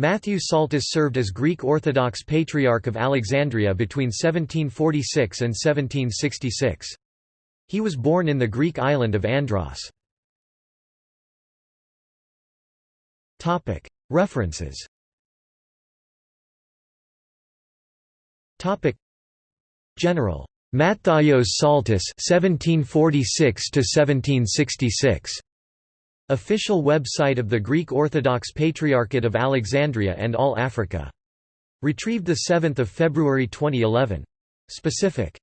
Matthew Psaltis served as Greek Orthodox Patriarch of Alexandria between 1746 and 1766. He was born in the Greek island of Andros. References General. Matthaios Psaltis 1746 1766 Official website of the Greek Orthodox Patriarchate of Alexandria and All Africa. Retrieved 7 February 2011. Specific